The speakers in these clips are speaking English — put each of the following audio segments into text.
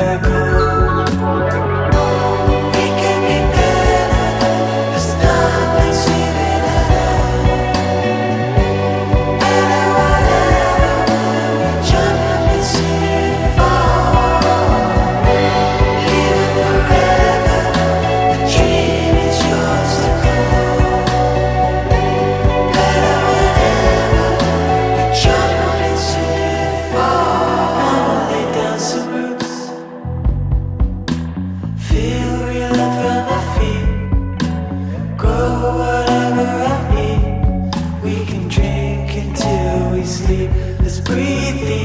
back breathe, let's breathe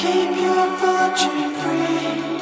keep your fortune free.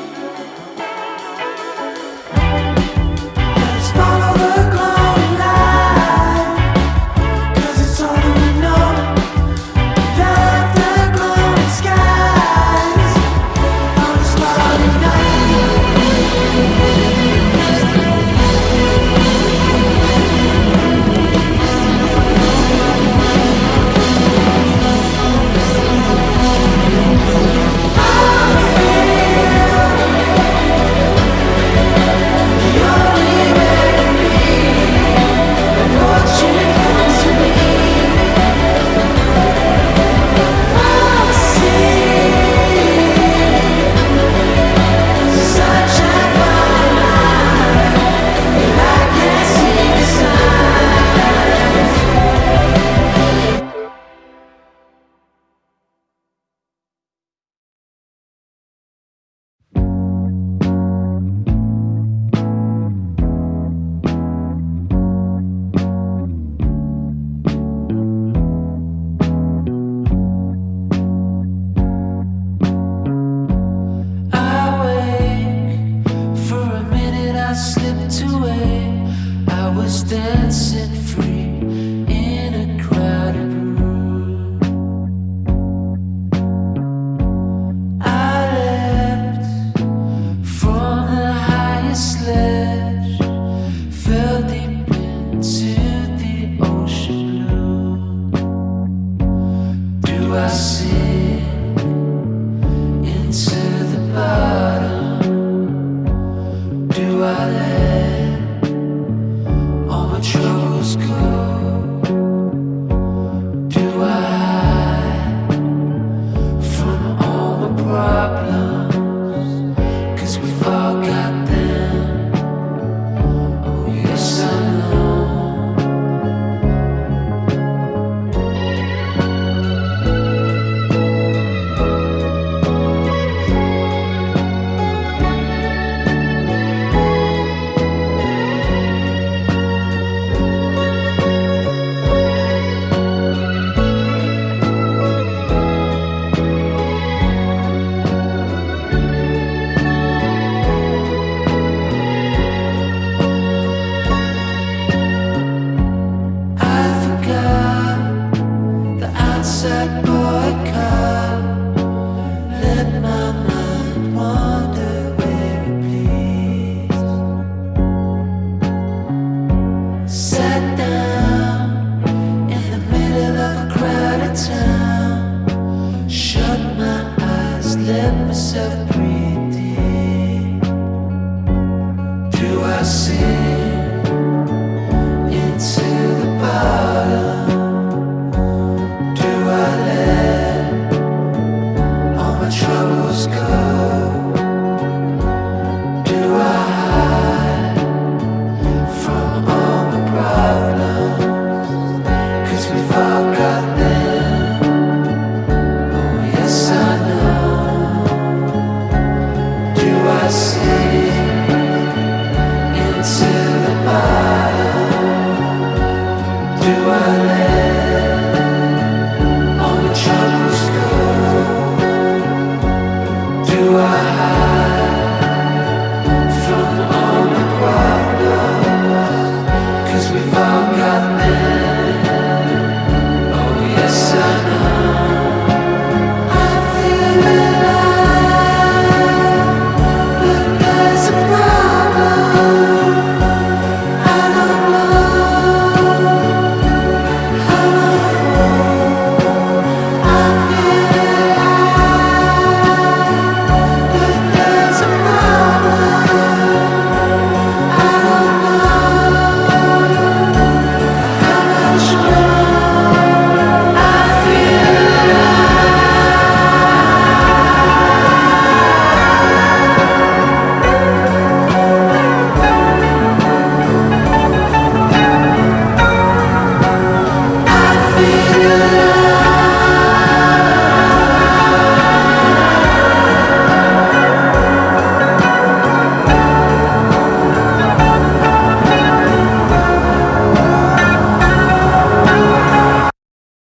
sunset